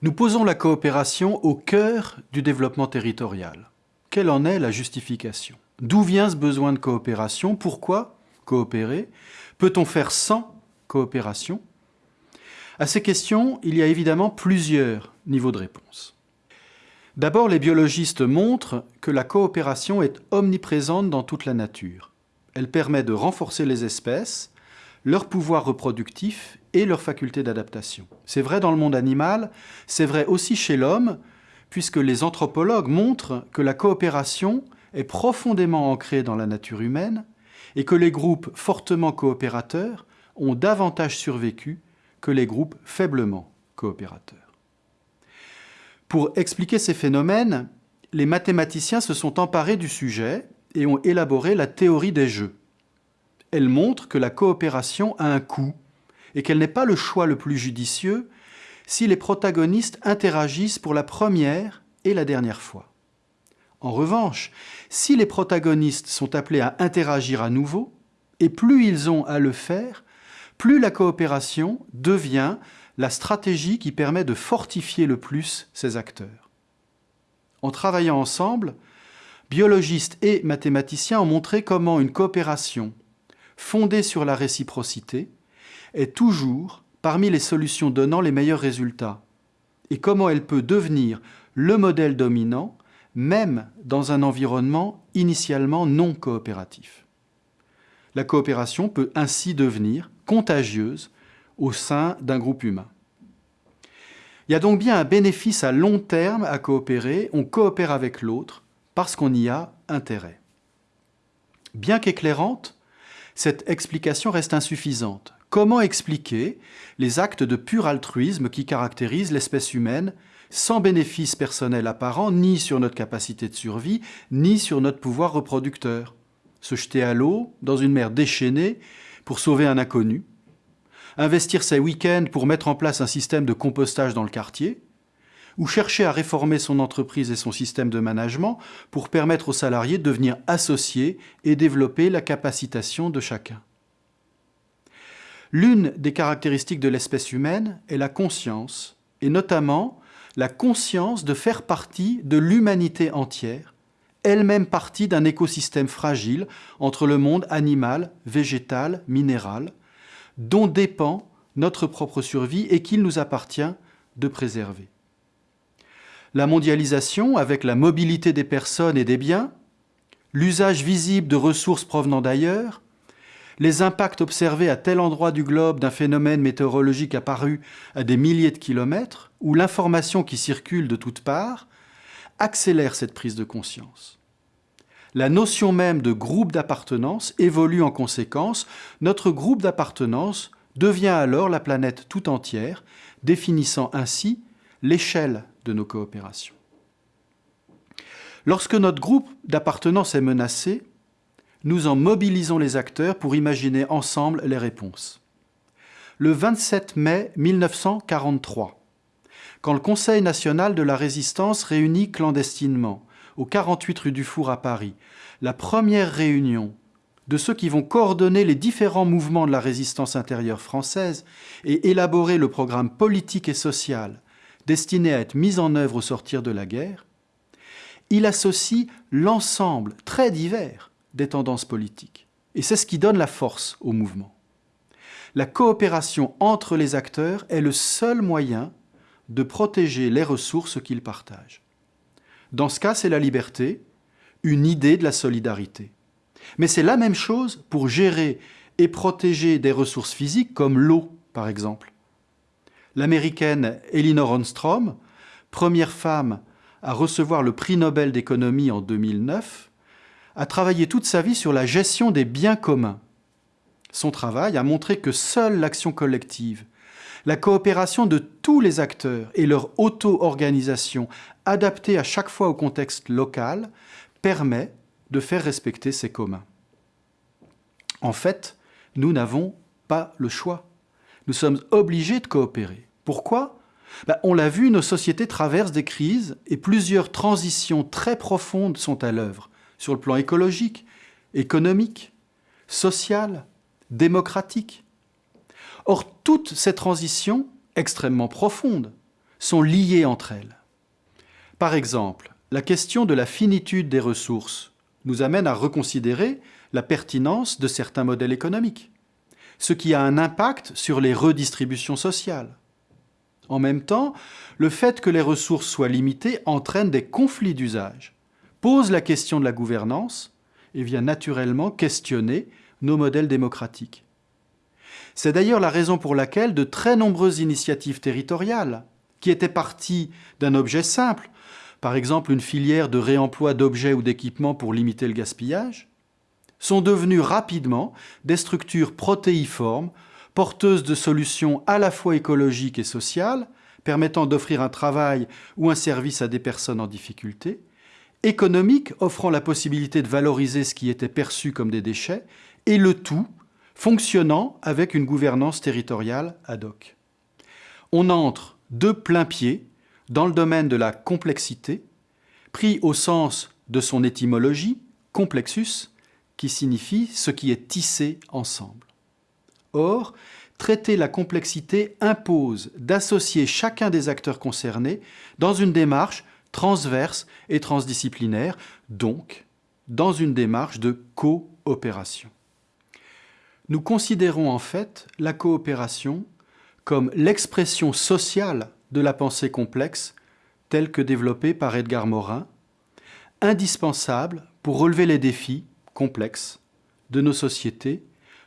Nous posons la coopération au cœur du développement territorial. Quelle en est la justification? D'où vient ce besoin de coopération? Pourquoi coopérer? Peut-on faire sans coopération? À ces questions, il y a évidemment plusieurs niveaux de réponse. D'abord, les biologistes montrent que la coopération est omniprésente dans toute la nature. Elle permet de renforcer les espèces, leur pouvoir reproductif et leur faculté d'adaptation. C'est vrai dans le monde animal, c'est vrai aussi chez l'homme, puisque les anthropologues montrent que la coopération est profondément ancrée dans la nature humaine et que les groupes fortement coopérateurs ont davantage survécu que les groupes faiblement coopérateurs. Pour expliquer ces phénomènes, les mathématiciens se sont emparés du sujet et ont élaboré la théorie des jeux. Elle montre que la coopération a un coût et qu'elle n'est pas le choix le plus judicieux si les protagonistes interagissent pour la première et la dernière fois. En revanche, si les protagonistes sont appelés à interagir à nouveau, et plus ils ont à le faire, plus la coopération devient la stratégie qui permet de fortifier le plus ces acteurs. En travaillant ensemble, biologistes et mathématiciens ont montré comment une coopération fondée sur la réciprocité est toujours parmi les solutions donnant les meilleurs résultats et comment elle peut devenir le modèle dominant même dans un environnement initialement non coopératif. La coopération peut ainsi devenir contagieuse au sein d'un groupe humain. Il y a donc bien un bénéfice à long terme à coopérer, on coopère avec l'autre parce qu'on y a intérêt. Bien qu'éclairante, cette explication reste insuffisante. Comment expliquer les actes de pur altruisme qui caractérisent l'espèce humaine sans bénéfice personnel apparent ni sur notre capacité de survie, ni sur notre pouvoir reproducteur? Se jeter à l'eau, dans une mer déchaînée, pour sauver un inconnu? Investir ses week-ends pour mettre en place un système de compostage dans le quartier? Ou chercher à réformer son entreprise et son système de management pour permettre aux salariés de devenir associés et développer la capacitation de chacun. L'une des caractéristiques de l'espèce humaine est la conscience, et notamment la conscience de faire partie de l'humanité entière, elle-même partie d'un écosystème fragile entre le monde animal, végétal, minéral, dont dépend notre propre survie et qu'il nous appartient de préserver. La mondialisation, avec la mobilité des personnes et des biens, l'usage visible de ressources provenant d'ailleurs, les impacts observés à tel endroit du globe d'un phénomène météorologique apparu à des milliers de kilomètres, ou l'information qui circule de toutes parts, accélèrent cette prise de conscience. La notion même de groupe d'appartenance évolue en conséquence. Notre groupe d'appartenance devient alors la planète tout entière, définissant ainsi l'échelle de nos coopérations. Lorsque notre groupe d'appartenance est menacé, nous en mobilisons les acteurs pour imaginer ensemble les réponses. Le 27 mai 1943, quand le Conseil national de la résistance réunit clandestinement, au 48 rue du Four à Paris, la première réunion de ceux qui vont coordonner les différents mouvements de la résistance intérieure française et élaborer le programme politique et social destiné à être mis en œuvre au sortir de la guerre, il associe l'ensemble très divers des tendances politiques. Et c'est ce qui donne la force au mouvement. La coopération entre les acteurs est le seul moyen de protéger les ressources qu'ils partagent. Dans ce cas, c'est la liberté, une idée de la solidarité. Mais c'est la même chose pour gérer et protéger des ressources physiques comme l'eau, par exemple. L'américaine Elinor Ostrom, première femme à recevoir le prix Nobel d'économie en 2009, a travaillé toute sa vie sur la gestion des biens communs. Son travail a montré que seule l'action collective, la coopération de tous les acteurs et leur auto-organisation adaptée à chaque fois au contexte local permet de faire respecter ces communs. En fait, nous n'avons pas le choix. Nous sommes obligés de coopérer. Pourquoi? Ben, On l'a vu, nos sociétés traversent des crises et plusieurs transitions très profondes sont à l'œuvre sur le plan écologique, économique, social, démocratique. Or, toutes ces transitions extrêmement profondes sont liées entre elles. Par exemple, la question de la finitude des ressources nous amène à reconsidérer la pertinence de certains modèles économiques, ce qui a un impact sur les redistributions sociales. En même temps, le fait que les ressources soient limitées entraîne des conflits d'usage, pose la question de la gouvernance et vient naturellement questionner nos modèles démocratiques. C'est d'ailleurs la raison pour laquelle de très nombreuses initiatives territoriales, qui étaient parties d'un objet simple, par exemple une filière de réemploi d'objets ou d'équipements pour limiter le gaspillage, sont devenues rapidement des structures protéiformes, porteuses de solutions à la fois écologiques et sociales, permettant d'offrir un travail ou un service à des personnes en difficulté, économiques offrant la possibilité de valoriser ce qui était perçu comme des déchets, et le tout fonctionnant avec une gouvernance territoriale ad hoc. On entre de plein pied dans le domaine de la complexité, pris au sens de son étymologie, complexus, qui signifie ce qui est tissé ensemble. Or, traiter la complexité impose d'associer chacun des acteurs concernés dans une démarche transverse et transdisciplinaire, donc dans une démarche de coopération. Nous considérons en fait la coopération comme l'expression sociale de la pensée complexe telle que développée par Edgar Morin, indispensable pour relever les défis complexes de nos sociétés,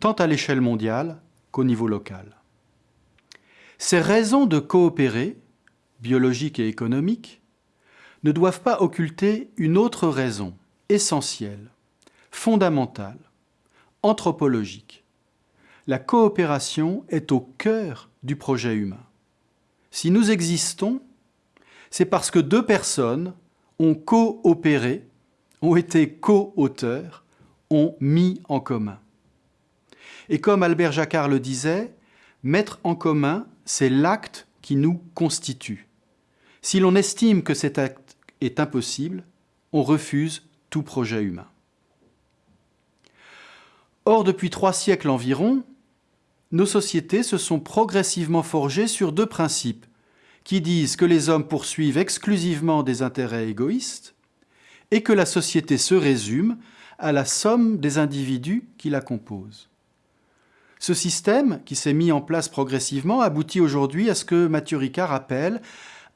tant à l'échelle mondiale qu'au niveau local. Ces raisons de coopérer, biologiques et économiques, ne doivent pas occulter une autre raison essentielle, fondamentale, anthropologique. La coopération est au cœur du projet humain. Si nous existons, c'est parce que deux personnes ont coopéré, ont été co-auteurs, ont mis en commun. Et comme Albert Jacquard le disait, mettre en commun, c'est l'acte qui nous constitue. Si l'on estime que cet acte est impossible, on refuse tout projet humain. Or, depuis trois siècles environ, nos sociétés se sont progressivement forgées sur deux principes qui disent que les hommes poursuivent exclusivement des intérêts égoïstes et que la société se résume à la somme des individus qui la composent. Ce système, qui s'est mis en place progressivement, aboutit aujourd'hui à ce que Mathieu Ricard appelle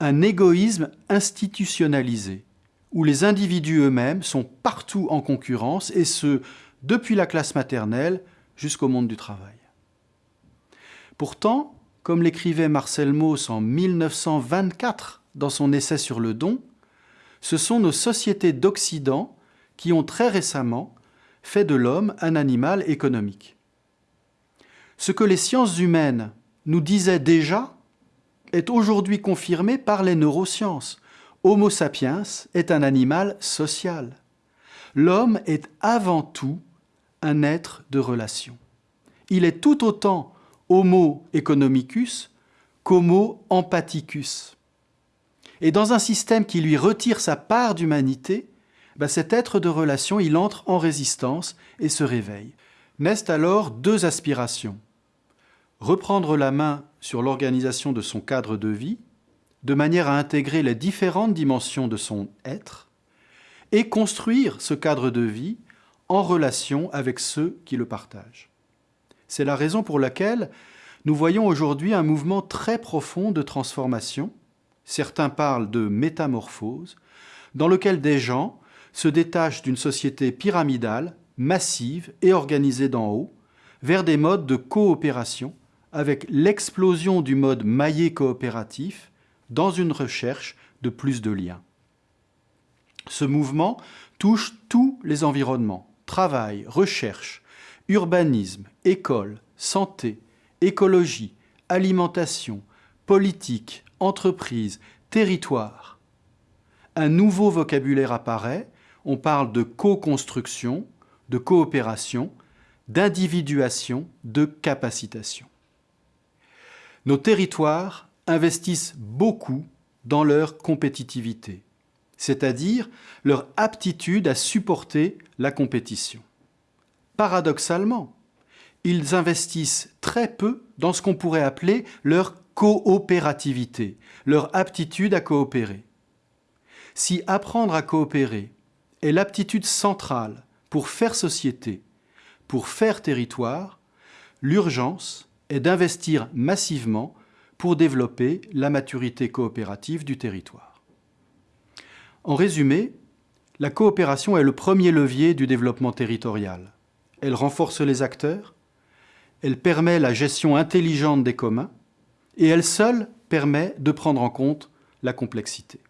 un égoïsme institutionnalisé, où les individus eux-mêmes sont partout en concurrence, et ce, depuis la classe maternelle jusqu'au monde du travail. Pourtant, comme l'écrivait Marcel Mauss en 1924 dans son essai sur le don, ce sont nos sociétés d'Occident qui ont très récemment fait de l'homme un animal économique. Ce que les sciences humaines nous disaient déjà est aujourd'hui confirmé par les neurosciences. Homo sapiens est un animal social. L'homme est avant tout un être de relation. Il est tout autant Homo economicus qu'Homo empathicus. Et dans un système qui lui retire sa part d'humanité, ben cet être de relation, il entre en résistance et se réveille. Naissent alors deux aspirations. Reprendre la main sur l'organisation de son cadre de vie, de manière à intégrer les différentes dimensions de son être, et construire ce cadre de vie en relation avec ceux qui le partagent. C'est la raison pour laquelle nous voyons aujourd'hui un mouvement très profond de transformation, certains parlent de métamorphose, dans lequel des gens se détachent d'une société pyramidale, massive et organisée d'en haut, vers des modes de coopération, avec l'explosion du mode maillé coopératif dans une recherche de plus de liens. Ce mouvement touche tous les environnements, travail, recherche, urbanisme, école, santé, écologie, alimentation, politique, entreprise, territoire. Un nouveau vocabulaire apparaît, on parle de co-construction, de coopération, d'individuation, de capacitation. Nos territoires investissent beaucoup dans leur compétitivité, c'est-à-dire leur aptitude à supporter la compétition. Paradoxalement, ils investissent très peu dans ce qu'on pourrait appeler leur coopérativité, leur aptitude à coopérer. Si apprendre à coopérer est l'aptitude centrale pour faire société, pour faire territoire, l'urgence est d'investir massivement pour développer la maturité coopérative du territoire. En résumé, la coopération est le premier levier du développement territorial. Elle renforce les acteurs, elle permet la gestion intelligente des communs et elle seule permet de prendre en compte la complexité.